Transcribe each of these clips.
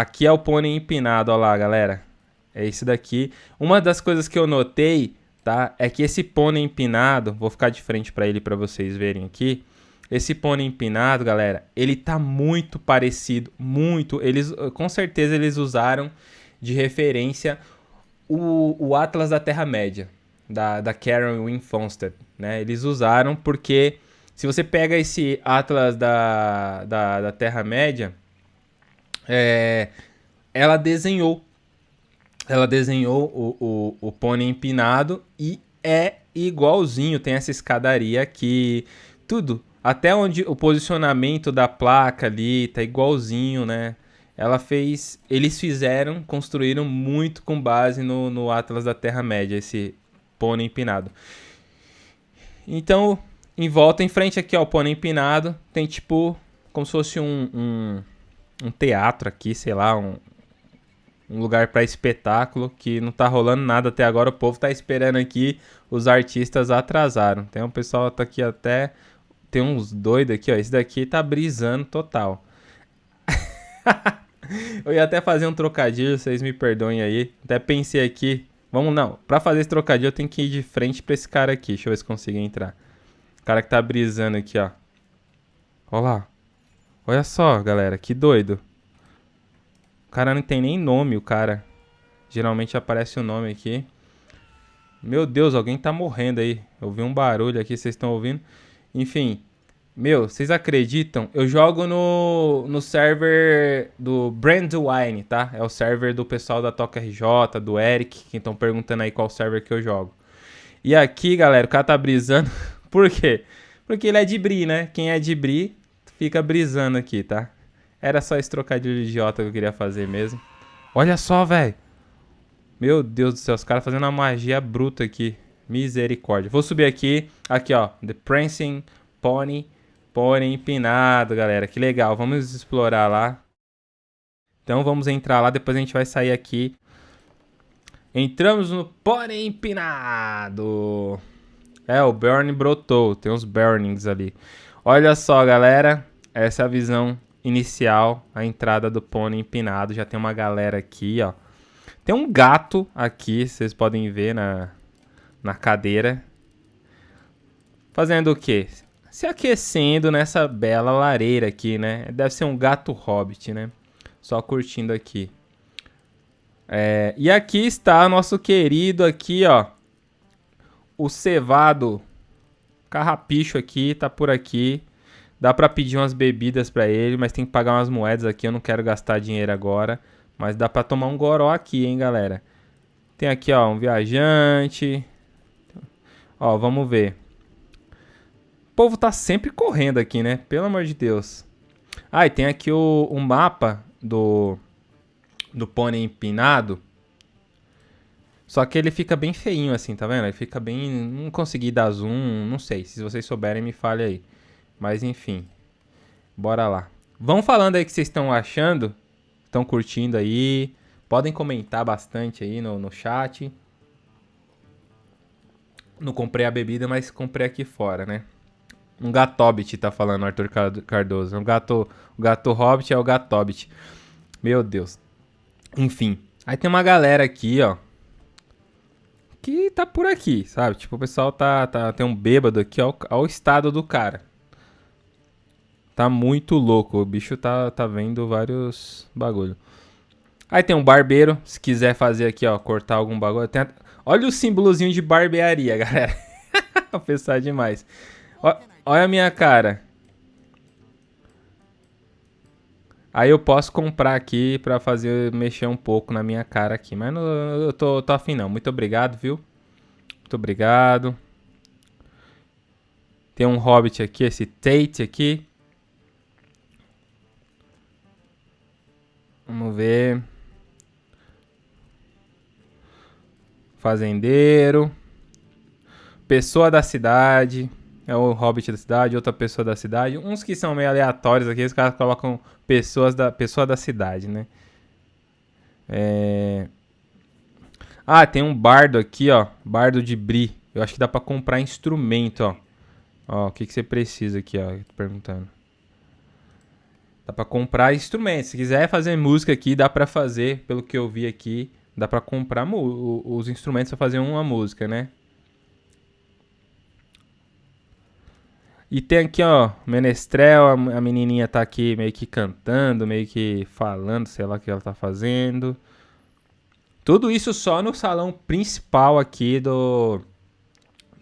aqui é o pônei empinado, ó lá, galera. É esse daqui. Uma das coisas que eu notei, tá? É que esse pônei empinado, vou ficar de frente para ele para vocês verem aqui. Esse pônei empinado, galera, ele tá muito parecido, muito. Eles, com certeza, eles usaram de referência o, o Atlas da Terra-média, da, da Karen Winfonstead, né? Eles usaram porque se você pega esse Atlas da, da, da Terra-média, é, ela desenhou ela desenhou o, o, o pônei empinado e é igualzinho, tem essa escadaria aqui, tudo. Até onde o posicionamento da placa ali tá igualzinho, né? Ela fez. Eles fizeram, construíram muito com base no, no Atlas da Terra-média, esse pônei empinado. Então, em volta, em frente aqui ao pônei empinado, tem tipo. Como se fosse um, um, um teatro aqui, sei lá, um, um lugar para espetáculo que não tá rolando nada até agora. O povo tá esperando aqui, os artistas atrasaram. Tem um pessoal tá aqui até tem uns doidos aqui, ó. Esse daqui tá brisando total. eu ia até fazer um trocadilho, vocês me perdoem aí. Até pensei aqui. Vamos não, para fazer esse trocadilho eu tenho que ir de frente para esse cara aqui. Deixa eu ver se consigo entrar. O cara que tá brisando aqui, ó. Olha lá. Olha só, galera, que doido. O cara não tem nem nome, o cara. Geralmente aparece o nome aqui. Meu Deus, alguém tá morrendo aí. Eu vi um barulho aqui, vocês estão ouvindo? Enfim. Meu, vocês acreditam? Eu jogo no, no server do Brandwine, tá? É o server do pessoal da Toca RJ, do Eric, que estão perguntando aí qual server que eu jogo. E aqui, galera, o cara tá brisando. Por quê? Porque ele é de Bri, né? Quem é de Bri fica brisando aqui, tá? Era só esse trocadilho idiota que eu queria fazer mesmo. Olha só, velho. Meu Deus do céu, os caras fazendo uma magia bruta aqui. Misericórdia. Vou subir aqui. Aqui, ó. The Prancing Pony. Pony empinado, galera. Que legal. Vamos explorar lá. Então vamos entrar lá. Depois a gente vai sair aqui. Entramos no Pony empinado. É, o Burn brotou. Tem uns burnings ali. Olha só, galera. Essa é a visão inicial, a entrada do pônei empinado. Já tem uma galera aqui, ó. Tem um gato aqui, vocês podem ver na, na cadeira. Fazendo o quê? Se aquecendo nessa bela lareira aqui, né? Deve ser um gato hobbit, né? Só curtindo aqui. É, e aqui está nosso querido aqui, ó. O cevado carrapicho aqui, tá por aqui. Dá pra pedir umas bebidas pra ele, mas tem que pagar umas moedas aqui. Eu não quero gastar dinheiro agora. Mas dá pra tomar um goró aqui, hein, galera. Tem aqui, ó, um viajante. Ó, vamos ver. O povo tá sempre correndo aqui, né? Pelo amor de Deus. Ah, e tem aqui o, o mapa do, do pônei empinado. Só que ele fica bem feinho assim, tá vendo? Ele fica bem... Não consegui dar zoom, não sei. Se vocês souberem, me fale aí. Mas enfim, bora lá. Vão falando aí o que vocês estão achando, estão curtindo aí. Podem comentar bastante aí no, no chat. Não comprei a bebida, mas comprei aqui fora, né? Um gatobit tá falando, Arthur Cardoso. Um gato, o gato hobbit é o gatobit. Meu Deus. Enfim. Aí tem uma galera aqui, ó. Que tá por aqui, sabe? Tipo, o pessoal tá, tá tem um bêbado aqui, ó. Olha o estado do cara. Tá muito louco. O bicho tá, tá vendo vários bagulho. Aí tem um barbeiro. Se quiser fazer aqui, ó, cortar algum bagulho. Tem... Olha o símbolozinho de barbearia, galera. Pensar demais. Ó, olha a minha cara. Aí eu posso comprar aqui pra fazer, mexer um pouco na minha cara aqui. Mas não, eu tô, tô afim não. Muito obrigado, viu? Muito obrigado. Tem um hobbit aqui, esse Tate aqui. Vamos ver. Fazendeiro. Pessoa da cidade. É o hobbit da cidade, outra pessoa da cidade. Uns que são meio aleatórios aqui, os caras colocam pessoas da, pessoa da cidade, né? É... Ah, tem um bardo aqui, ó. Bardo de Bri. Eu acho que dá pra comprar instrumento, ó. Ó, o que, que você precisa aqui, ó. Tô perguntando. Dá pra comprar instrumentos. Se quiser fazer música aqui, dá pra fazer, pelo que eu vi aqui. Dá pra comprar os instrumentos pra fazer uma música, né? E tem aqui, ó, Menestrel, a menininha tá aqui meio que cantando, meio que falando, sei lá o que ela tá fazendo. Tudo isso só no salão principal aqui do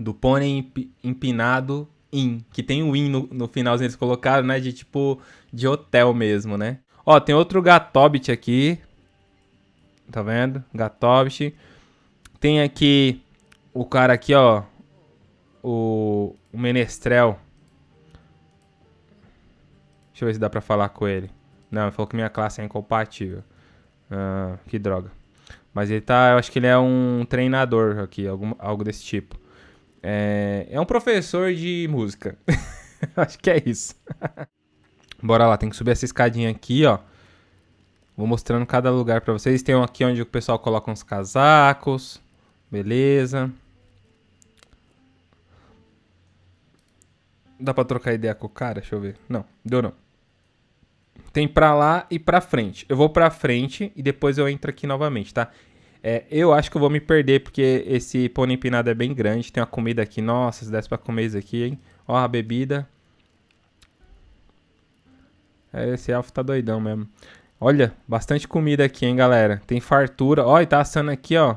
do Pônei Empinado In, que tem o In no, no finalzinho eles colocaram, né, de tipo de hotel mesmo, né? Ó, tem outro Gatobit aqui. Tá vendo? Gatobit. Tem aqui o cara aqui, ó, o, o Menestrel. Deixa eu ver se dá pra falar com ele. Não, ele falou que minha classe é incompatível. Ah, que droga. Mas ele tá, eu acho que ele é um treinador aqui, algum, algo desse tipo. É, é um professor de música. acho que é isso. Bora lá, tem que subir essa escadinha aqui, ó. Vou mostrando cada lugar pra vocês. Tem um aqui onde o pessoal coloca uns casacos. Beleza. Dá pra trocar ideia com o cara? Deixa eu ver. Não, deu não. Tem pra lá e pra frente. Eu vou pra frente e depois eu entro aqui novamente, tá? É, eu acho que eu vou me perder porque esse pônei empinado é bem grande. Tem uma comida aqui. Nossa, se desse pra comer isso aqui, hein? Ó a bebida. É, esse elfo tá doidão mesmo. Olha, bastante comida aqui, hein, galera. Tem fartura. Ó, e tá assando aqui, ó.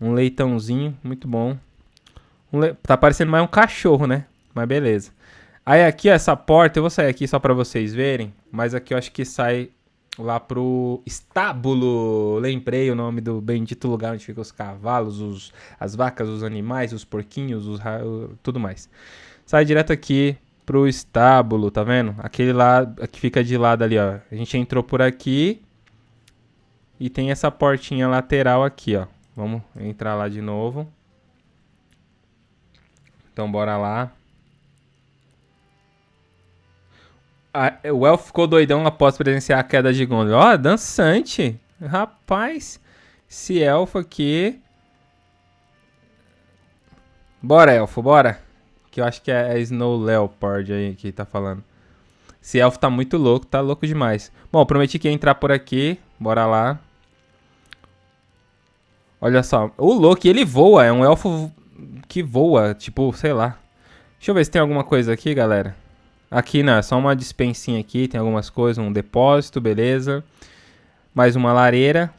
Um leitãozinho, muito bom. Um le... Tá parecendo mais um cachorro, né? Mas beleza. Aí aqui, essa porta, eu vou sair aqui só pra vocês verem, mas aqui eu acho que sai lá pro estábulo. Lembrei o nome do bendito lugar onde ficam os cavalos, os, as vacas, os animais, os porquinhos, os tudo mais. Sai direto aqui pro estábulo, tá vendo? Aquele lá que fica de lado ali, ó. A gente entrou por aqui e tem essa portinha lateral aqui, ó. Vamos entrar lá de novo. Então bora lá. O elfo ficou doidão após presenciar a queda de Gondor. Ó, oh, dançante. Rapaz, esse elfo aqui... Bora, elfo, bora. Que eu acho que é, Snow Leopard aí que tá falando. Esse elfo tá muito louco, tá louco demais. Bom, prometi que ia entrar por aqui. Bora lá. Olha só. O Loki, ele voa. É um elfo que voa. Tipo, sei lá. Deixa eu ver se tem alguma coisa aqui, galera. Aqui, não, é só uma dispensinha aqui, tem algumas coisas, um depósito, beleza. Mais uma lareira.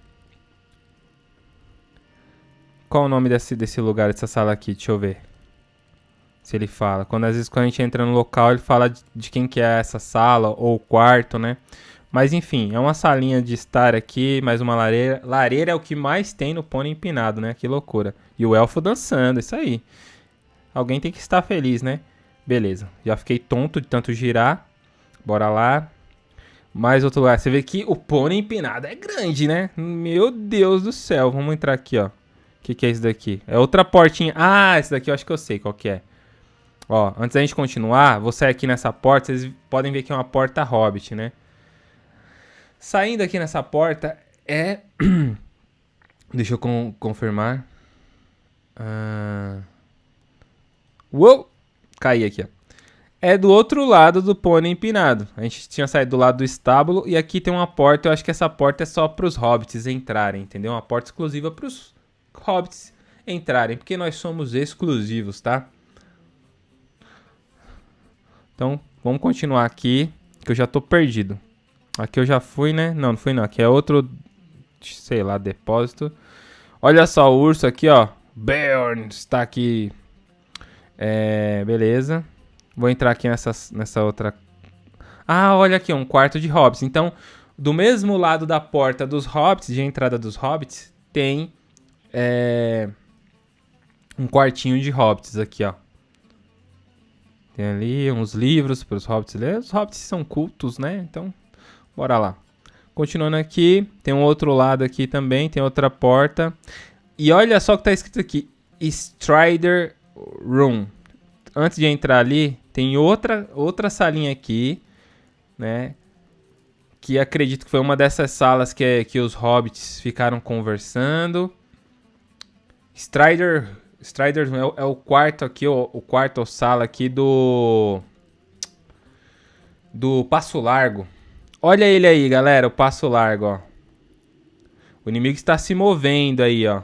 Qual o nome desse, desse lugar, dessa sala aqui? Deixa eu ver. Se ele fala. Quando às vezes quando a gente entra no local, ele fala de, de quem que é essa sala ou quarto, né? Mas enfim, é uma salinha de estar aqui, mais uma lareira. Lareira é o que mais tem no pônei empinado, né? Que loucura. E o elfo dançando, isso aí. Alguém tem que estar feliz, né? Beleza, já fiquei tonto de tanto girar. Bora lá. Mais outro lugar. Você vê que o pônei empinado é grande, né? Meu Deus do céu. Vamos entrar aqui, ó. O que, que é isso daqui? É outra portinha. Ah, esse daqui eu acho que eu sei qual que é. Ó, antes da gente continuar, vou sair aqui nessa porta. Vocês podem ver que é uma porta hobbit, né? Saindo aqui nessa porta é... Deixa eu con confirmar. Ah... Uou! Cair aqui, ó. É do outro lado do pônei empinado. A gente tinha saído do lado do estábulo e aqui tem uma porta. Eu acho que essa porta é só para os hobbits entrarem, entendeu? Uma porta exclusiva para os hobbits entrarem, porque nós somos exclusivos, tá? Então, vamos continuar aqui, que eu já tô perdido. Aqui eu já fui, né? Não, não fui não. Aqui é outro, sei lá, depósito. Olha só o urso aqui, ó. Bjorn está aqui é, beleza. Vou entrar aqui nessa, nessa outra... Ah, olha aqui, um quarto de hobbits. Então, do mesmo lado da porta dos hobbits, de entrada dos hobbits, tem é, um quartinho de hobbits aqui, ó. Tem ali uns livros para os hobbits ler. Os hobbits são cultos, né? Então, bora lá. Continuando aqui, tem um outro lado aqui também, tem outra porta. E olha só o que está escrito aqui. Strider Room. Antes de entrar ali, tem outra, outra salinha aqui, né? Que acredito que foi uma dessas salas que, que os hobbits ficaram conversando. Strider, Strider é, é o quarto aqui, o, o quarto sala aqui do... do Passo Largo. Olha ele aí, galera, o Passo Largo, ó. O inimigo está se movendo aí, ó.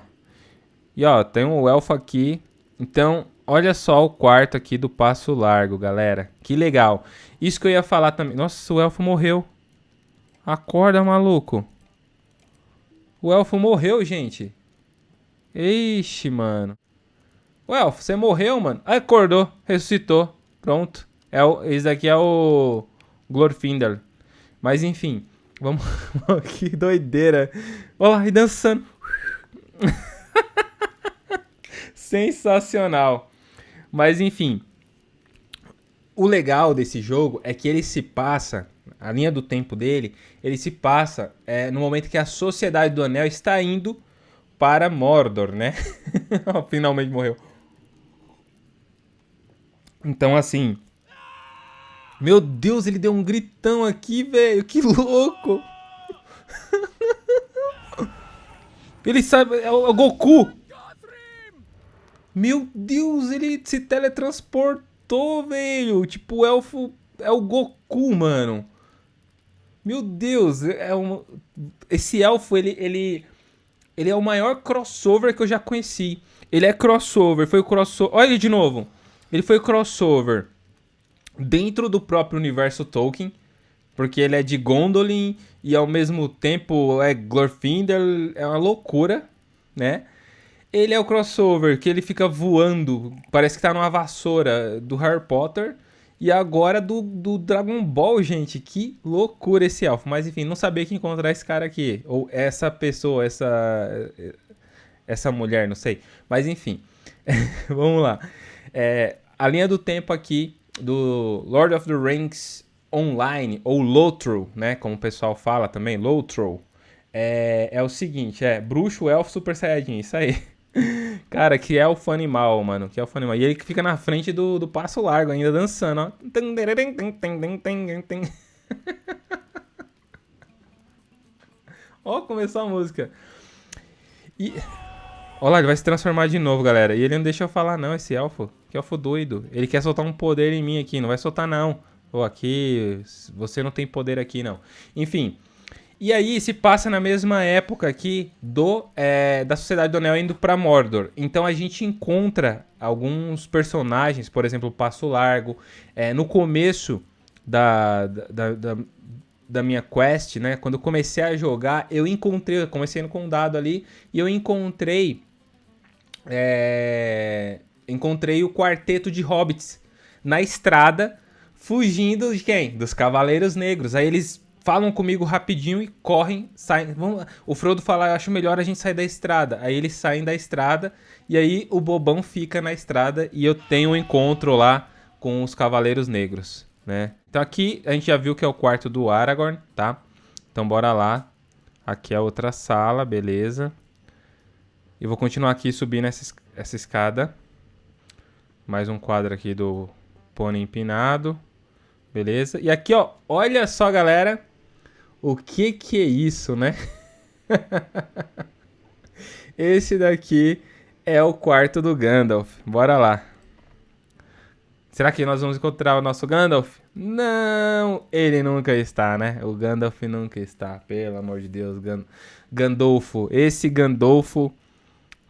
E ó, tem um elfo aqui. Então, olha só o quarto aqui do Passo Largo, galera. Que legal. Isso que eu ia falar também. Nossa, o elfo morreu. Acorda, maluco. O elfo morreu, gente. Ixi, mano. O elfo, você morreu, mano? Acordou, ressuscitou. Pronto. É o, esse daqui é o Glorfindel. Mas enfim, vamos. que doideira. Olha lá, e dançando. Sensacional. Mas enfim. O legal desse jogo é que ele se passa, a linha do tempo dele, ele se passa é, no momento que a Sociedade do Anel está indo para Mordor, né? Finalmente morreu. Então, assim, meu Deus, ele deu um gritão aqui, velho. Que louco. Ele sabe... É o, é o Goku. Meu Deus, ele se teletransportou, velho. Tipo, o elfo... É o Goku, mano. Meu Deus, é um... Esse elfo, ele, ele... Ele é o maior crossover que eu já conheci. Ele é crossover, foi o crossover... Olha ele de novo. Ele foi crossover dentro do próprio universo Tolkien, porque ele é de Gondolin e ao mesmo tempo é Glorfindel, é uma loucura, né? Ele é o crossover que ele fica voando, parece que tá numa vassoura do Harry Potter. E agora do, do Dragon Ball, gente. Que loucura esse elfo. Mas enfim, não sabia que encontrar esse cara aqui. Ou essa pessoa, essa. Essa mulher, não sei. Mas enfim. Vamos lá. É, a linha do tempo aqui do Lord of the Rings Online, ou Lotro, né? Como o pessoal fala também, Lotro. É, é o seguinte, é bruxo, elfo, super saiyajin, isso aí. Cara, que é o fã animal, mano, que é o fã animal. E ele que fica na frente do, do passo largo ainda dançando, ó. ó, começou a música. E... Olha lá, ele vai se transformar de novo, galera. E ele não deixa eu falar não, esse elfo. Que elfo doido. Ele quer soltar um poder em mim aqui. Não vai soltar não. Ou aqui, você não tem poder aqui não. Enfim. E aí se passa na mesma época aqui do é, da Sociedade do Anel indo para Mordor. Então a gente encontra alguns personagens, por exemplo, o Passo Largo. É, no começo da, da, da, da minha quest, né? Quando eu comecei a jogar, eu encontrei, eu comecei no condado ali, e eu encontrei é, encontrei o quarteto de hobbits na estrada, fugindo de quem? Dos Cavaleiros Negros. Aí eles falam comigo rapidinho e correm, saem. O Frodo fala, eu acho melhor a gente sair da estrada. Aí eles saem da estrada e aí o Bobão fica na estrada e eu tenho um encontro lá com os Cavaleiros Negros, né? Então aqui a gente já viu que é o quarto do Aragorn, tá? Então bora lá. Aqui é outra sala, beleza. E vou continuar aqui subindo essa, essa escada. Mais um quadro aqui do pônei empinado. Beleza? E aqui, ó, olha só, galera. O que que é isso, né? Esse daqui é o quarto do Gandalf. Bora lá. Será que nós vamos encontrar o nosso Gandalf? Não, ele nunca está, né? O Gandalf nunca está, pelo amor de Deus. Gandolfo, esse Gandolfo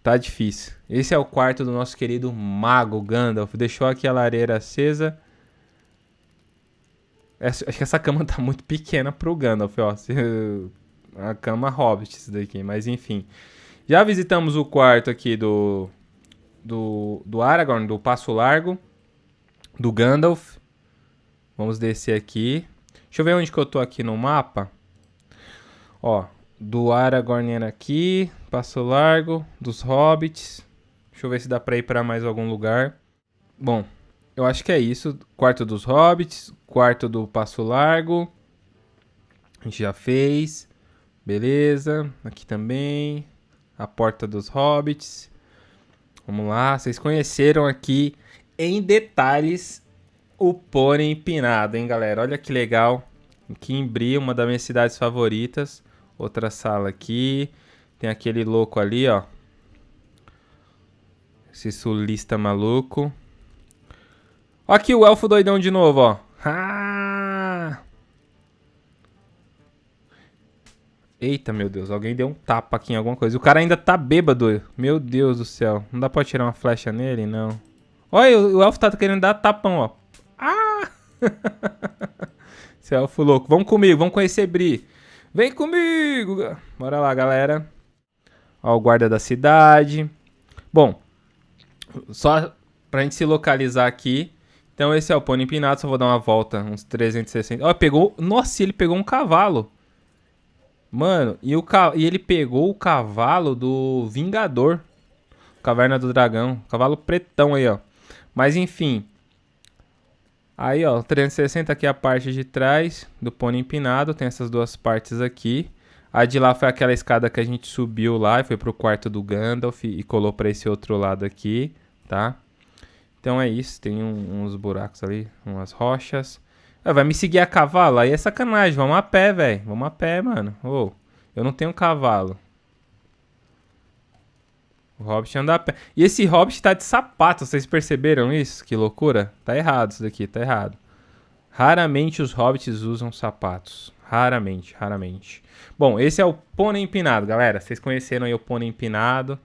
Tá difícil. Esse é o quarto do nosso querido mago Gandalf. Deixou aqui a lareira acesa. Essa, acho que essa cama tá muito pequena pro Gandalf, ó. A cama hobbit isso daqui, mas enfim. Já visitamos o quarto aqui do, do, do Aragorn, do Passo Largo, do Gandalf. Vamos descer aqui. Deixa eu ver onde que eu tô aqui no mapa. Ó, do Aragorn era aqui, Passo Largo, dos Hobbits. Deixa eu ver se dá pra ir pra mais algum lugar. Bom, eu acho que é isso. Quarto dos Hobbits, quarto do Passo Largo. A gente já fez. Beleza. Aqui também. A porta dos Hobbits. Vamos lá. Vocês conheceram aqui em detalhes o pônei empinado, hein, galera? Olha que legal. Aqui em Bri, uma das minhas cidades favoritas. Outra sala aqui. Tem aquele louco ali, ó. Esse sulista maluco. Aqui o elfo doidão de novo, ó. Ah! Eita, meu Deus. Alguém deu um tapa aqui em alguma coisa. O cara ainda tá bêbado. Meu Deus do céu. Não dá pra tirar uma flecha nele? Não. Olha, o elfo tá querendo dar tapão, ó. Ah! Esse elfo louco. Vamos comigo, vamos conhecer Bri. Vem comigo! Bora lá, galera. Ó, o guarda da cidade. Bom, só pra gente se localizar aqui, então esse é o pônei empinado, só vou dar uma volta, uns 360. Ó, pegou... Nossa, ele pegou um cavalo. Mano, e, o ca... e ele pegou o cavalo do Vingador. Caverna do Dragão. Cavalo pretão aí, ó. Mas enfim. Aí, ó, 360 aqui é a parte de trás do pônei empinado. Tem essas duas partes aqui. A de lá foi aquela escada que a gente subiu lá e foi pro quarto do Gandalf e colou para esse outro lado aqui, tá? Então é isso, tem um, uns buracos ali, umas rochas. Ah, vai me seguir a cavalo? Aí é sacanagem. Vamos a pé, velho. Vamos a pé, mano. Oh, eu não tenho cavalo. O Hobbit anda a pé. E esse Hobbit tá de sapato. Vocês perceberam isso? Que loucura. Tá errado isso daqui, tá errado. Raramente os Hobbits usam sapatos. Raramente, raramente. Bom, esse é o pônei empinado, galera. Vocês conheceram aí o pônei empinado.